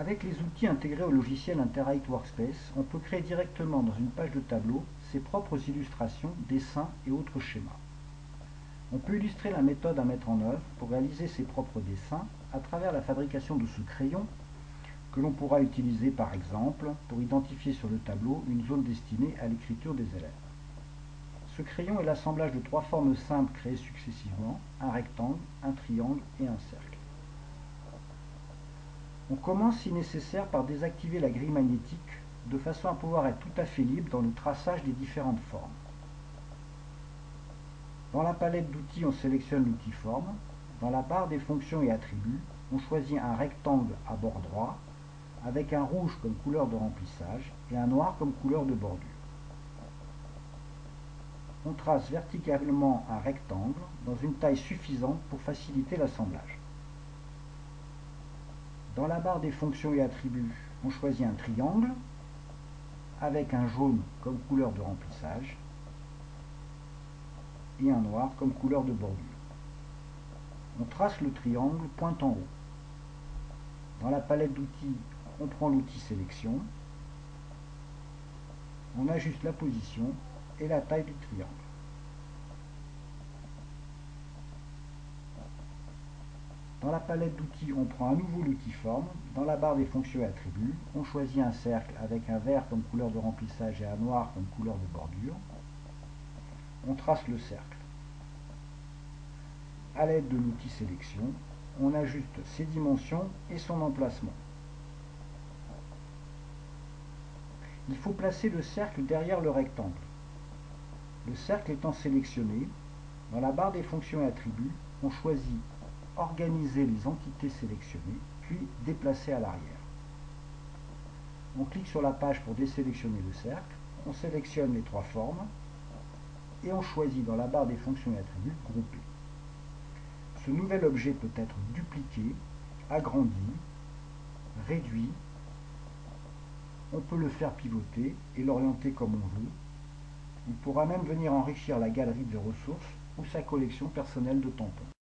Avec les outils intégrés au logiciel Interact Workspace, on peut créer directement dans une page de tableau ses propres illustrations, dessins et autres schémas. On peut illustrer la méthode à mettre en œuvre pour réaliser ses propres dessins à travers la fabrication de ce crayon que l'on pourra utiliser par exemple pour identifier sur le tableau une zone destinée à l'écriture des élèves. Ce crayon est l'assemblage de trois formes simples créées successivement, un rectangle, un triangle et un cercle. On commence si nécessaire par désactiver la grille magnétique de façon à pouvoir être tout à fait libre dans le traçage des différentes formes. Dans la palette d'outils, on sélectionne l'outil forme. Dans la barre des fonctions et attributs, on choisit un rectangle à bord droit avec un rouge comme couleur de remplissage et un noir comme couleur de bordure. On trace verticalement un rectangle dans une taille suffisante pour faciliter l'assemblage. Dans la barre des fonctions et attributs, on choisit un triangle avec un jaune comme couleur de remplissage et un noir comme couleur de bordure. On trace le triangle pointe en haut. Dans la palette d'outils, on prend l'outil sélection, on ajuste la position et la taille du triangle. Dans la palette d'outils, on prend à nouveau l'outil forme. Dans la barre des fonctions et attributs, on choisit un cercle avec un vert comme couleur de remplissage et un noir comme couleur de bordure. On trace le cercle. À l'aide de l'outil sélection, on ajuste ses dimensions et son emplacement. Il faut placer le cercle derrière le rectangle. Le cercle étant sélectionné, dans la barre des fonctions et attributs, on choisit organiser les entités sélectionnées, puis déplacer à l'arrière. On clique sur la page pour désélectionner le cercle, on sélectionne les trois formes, et on choisit dans la barre des fonctions et attributs Grouper. Ce nouvel objet peut être dupliqué, agrandi, réduit, on peut le faire pivoter et l'orienter comme on veut. Il pourra même venir enrichir la galerie de ressources ou sa collection personnelle de tampons.